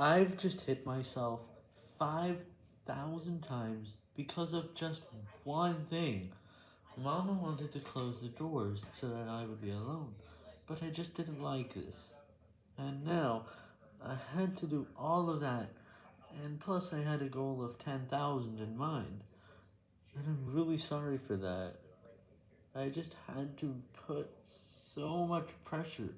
I've just hit myself 5,000 times because of just one thing. Mama wanted to close the doors so that I would be alone, but I just didn't like this. And now, I had to do all of that, and plus I had a goal of 10,000 in mind, and I'm really sorry for that. I just had to put so much pressure.